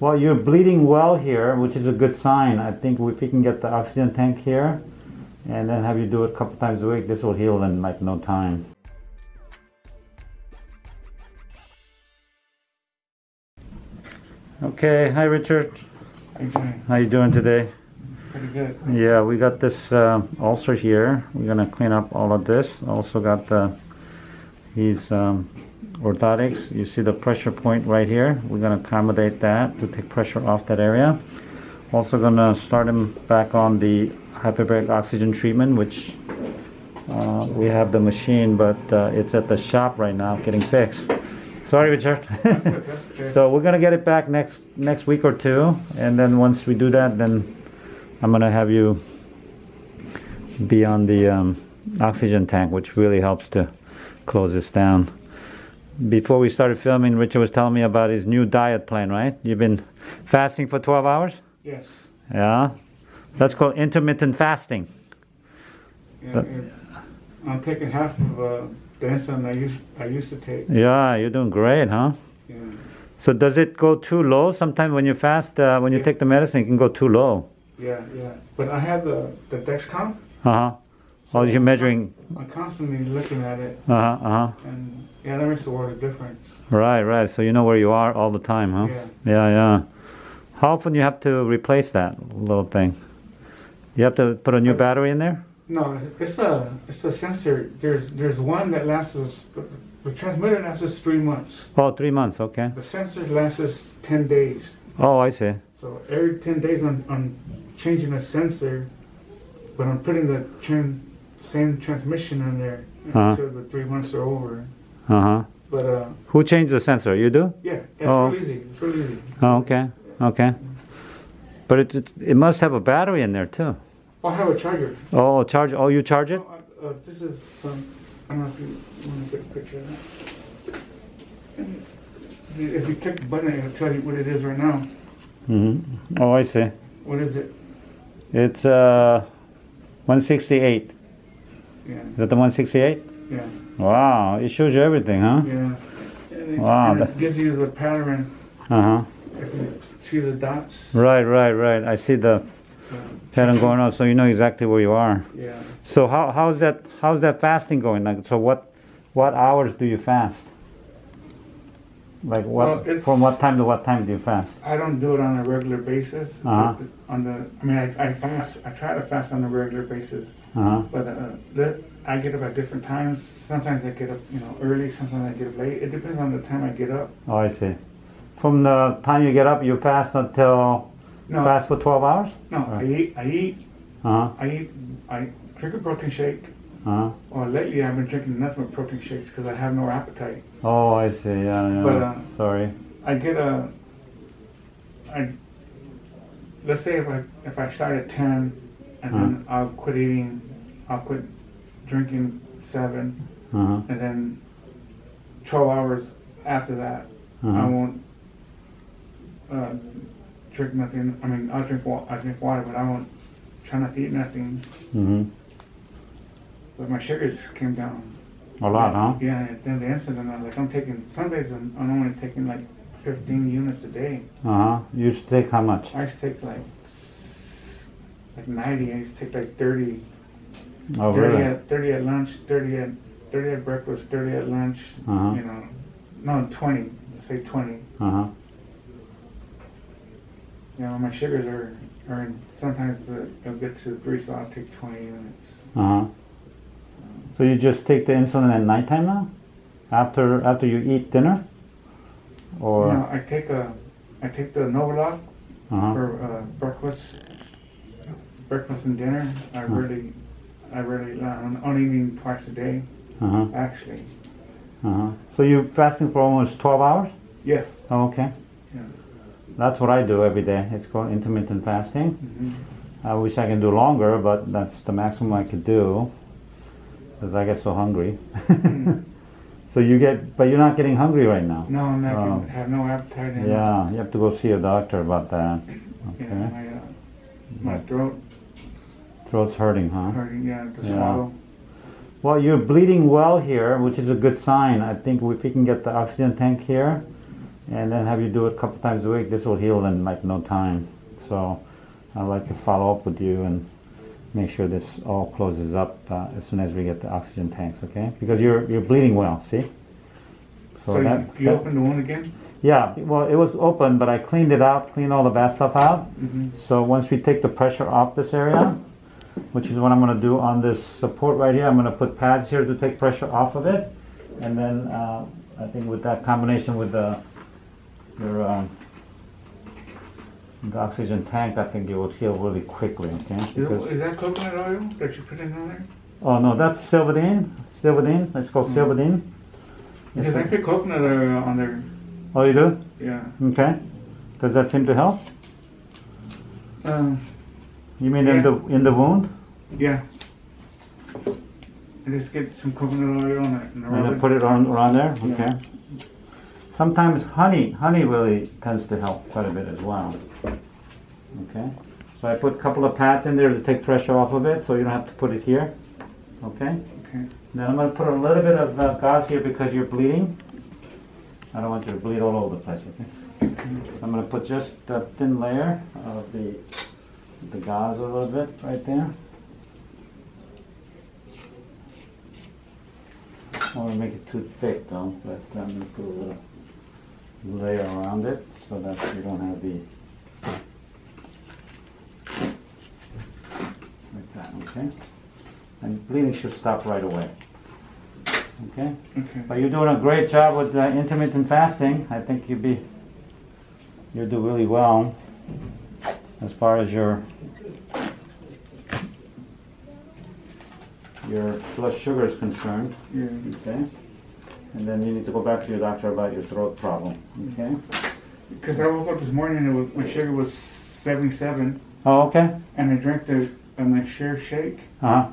Well, you're bleeding well here, which is a good sign. I think if we can get the oxygen tank here and then have you do it a couple times a week, this will heal in like no time. Okay, hi Richard. How you doing? How you doing today? Pretty good. Yeah, we got this uh, ulcer here. We're gonna clean up all of this. Also got the these um, orthotics. You see the pressure point right here. We're gonna accommodate that to take pressure off that area. Also gonna start him back on the hyperbaric oxygen treatment, which uh, we have the machine, but uh, it's at the shop right now getting fixed. Sorry, Richard. So we're gonna get it back next next week or two, and then once we do that, then I'm gonna have you be on the um, oxygen tank, which really helps to close this down. Before we started filming, Richard was telling me about his new diet plan, right? You've been fasting for 12 hours? Yes. Yeah. That's called intermittent fasting. Yeah, But- I'm taking half of uh, the insulin I used I used to take. Yeah, you're doing great, huh? Yeah. So does it go too low? Sometimes when you fast, uh, when you Yeah. take the medicine, it can go too low. Yeah, yeah. But I have the the Dexcom. Uh huh. Oh, you're measuring. I'm constantly looking at it, Uh huh. Uh huh. and yeah, that makes a world of difference. Right, right. So you know where you are all the time, huh? Yeah. Yeah, yeah. How often you have to replace that little thing? You have to put a new battery in there? No, it's a it's a sensor. There's there's one that lasts us. The transmitter lasts us three months. Oh, three months. Okay. The sensor lasts us ten days. Oh, I see. So every 10 days I'm, I'm changing the sensor, but I'm putting the tran- same transmission in there Uh-huh. until the three months are over. Uh huh. But uh, Who changed the sensor? You do? yeah, it's Oh. real easy. It's real easy. Oh, okay. Okay. But it, it it must have a battery in there too. I'll have a charger. Oh, charge. Oh, you charge it? Oh, uh, uh, this is from, I don't know if you want to get a picture of that. If you click the button, it'll tell you what it is right now. Mm-hmm. Oh, I see. What is it? It's uh, 168. Yeah, Is that the 168? yeah, Wow, it shows you everything, huh? yeah. It, Wow, it gives you the pattern. Uh huh. If you see the dots. Right, right, right. I see the uh, pattern going on, so you know exactly where you are. Yeah. So how how's that how's that fasting going? Like, so what what hours do you fast? Like what Well, from what time to what time do you fast? I don't do it on a regular basis. Uh-huh. On the, I mean, I, I fast. I try to fast on a regular basis, Uh huh. but uh, that, I get up at different times. Sometimes I get up, you know, early. Sometimes I get up late. It depends on the time I get up. Oh, I see. From the time you get up, you fast until No, fast for twelve hours. no. I eat. I eat. Uh huh. I eat. I drink a protein shake. Uh huh. Well, lately I've been drinking nothing but protein shakes because I have no appetite. Oh, I see. Yeah, yeah. But, uh, Sorry. I get a. I. Let's say if I if I start at ten, and then I'll quit eating, I'll quit drinking seven, Uh huh. and then twelve hours after that, I Uh huh. won't uh, drink nothing. I mean, I'll drink wa- I drink water, but I won't try not to eat nothing. Mm-hmm. But my sugars came down. A lot, huh? Yeah, and then the insulin, I'm like I'm taking some days I'm, I'm only taking like 15 units a day. Uh huh. You used to take how much? I used to take like like 90. I used to take like 30. Oh, 30 really? at 30 at lunch, 30 at 30 at breakfast, 30 at lunch. Uh-huh. You know, no 20. Let's say 20. Uh huh. You know, my sugars are are in, sometimes uh, it'll get to three, so I'll take 20 units. Uh huh. So you just take the insulin at nighttime now? After after you eat dinner? Or No, I take a I take the Novolog uh-huh. for uh, breakfast, breakfast and dinner. I Hmm. really, I really, uh, I'm only eating twice a day, Uh-huh. actually. Uh-huh. So you're fasting for almost 12 hours? Yeah. Oh, okay. Yeah. That's what I do every day. It's called intermittent fasting. hmm I wish I can do longer, but that's the maximum I could do because I get so hungry. Mm. so you get, but you're not getting hungry right now. No, I'm not. Gonna have no appetite. And, Yeah, you have to go see a doctor about that. Yeah, Okay. my, uh, my throat Throat's hurting, huh? hurting. Yeah, to Yeah. swallow. Well, you're bleeding well here, which is a good sign. I think if we can get the oxygen tank here, and then have you do it a couple times a week. This will heal in like no time. So I'd like to follow up with you and make sure this all closes up uh, as soon as we get the oxygen tanks, okay? Because you're you're bleeding well, see? So you, you that- open the wound again? yeah, well, it was open, but I cleaned it out, cleaned all the bad stuff out. Mm-hmm. So once we take the pressure off this area, which is what I'm going to do on this support right here, I'm going to put pads here to take pressure off of it, and then uh, I think with that combination with the your um, the oxygen tank, I think it will heal really quickly. Okay. Is, Because- that, is that coconut oil that you put in there? oh no, that's Silvadene. Silvadene. It's called Mm. Silvadene. Because I put coconut oil on there. oh, you do? Yeah. Okay. Does that seem to help? Um, You mean in Yeah. the in the wound? yeah. I just get some coconut oil on it and And rub then it. put it on around there? Yeah. Okay. Sometimes honey, honey really tends to help quite a bit as well. Okay. So I put a couple of pads in there to take pressure off of it, so you don't have to put it here. Okay. Okay. Then I'm going to put a little bit of uh, gauze here because you're bleeding. I don't want you to bleed all over the place. Okay. I'm going to put just a thin layer of the the gauze a little bit right there. I don't want to make it too thick though, but I'm going to put a little layer around it so that you don't have the like that. Okay. And bleeding should stop right away. Okay. Okay. But you're doing a great job with uh, intermittent fasting. I think you'll be, you'll do really well as far as your your blood sugar is concerned. Yeah. Okay. And then you need to go back to your doctor about your throat problem. Okay. Because I woke up this morning and it was, my sugar was 77, Oh, okay. and I drank the uh, my share shake, Uh huh.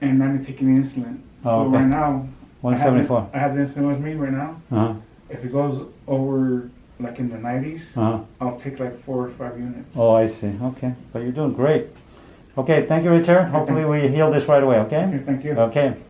and I'm taking insulin. Oh, so okay. right now, I have, the- I have the insulin with me right now. Uh huh. If it goes over like in the 90s, Uh huh. I'll take like four or five units. Oh, I see. Okay. But you're doing great. Okay. Thank you, Richard. Hopefully we heal this right away. Okay. Okay, thank you. Okay.